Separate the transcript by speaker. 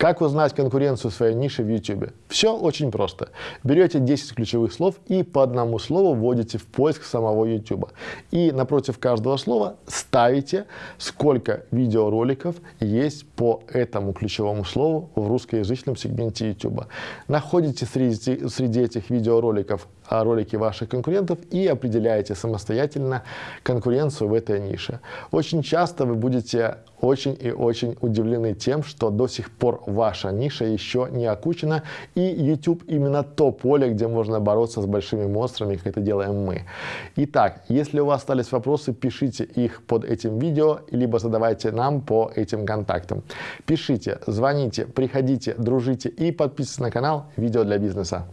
Speaker 1: Как узнать конкуренцию своей ниши в YouTube? Все очень просто. Берете 10 ключевых слов и по одному слову вводите в поиск самого YouTube. И напротив каждого слова ставите, сколько видеороликов есть по этому ключевому слову в русскоязычном сегменте YouTube. Находите среди, среди этих видеороликов а, ролики ваших конкурентов и определяете самостоятельно конкуренцию в этой нише. Очень часто вы будете очень и очень удивлены тем, что до сих пор ваша ниша еще не окучена, и YouTube именно то поле, где можно бороться с большими монстрами, как это делаем мы. Итак, если у вас остались вопросы, пишите их под этим видео, либо задавайте нам по этим контактам. Пишите, звоните, приходите, дружите и подписывайтесь на канал «Видео для бизнеса».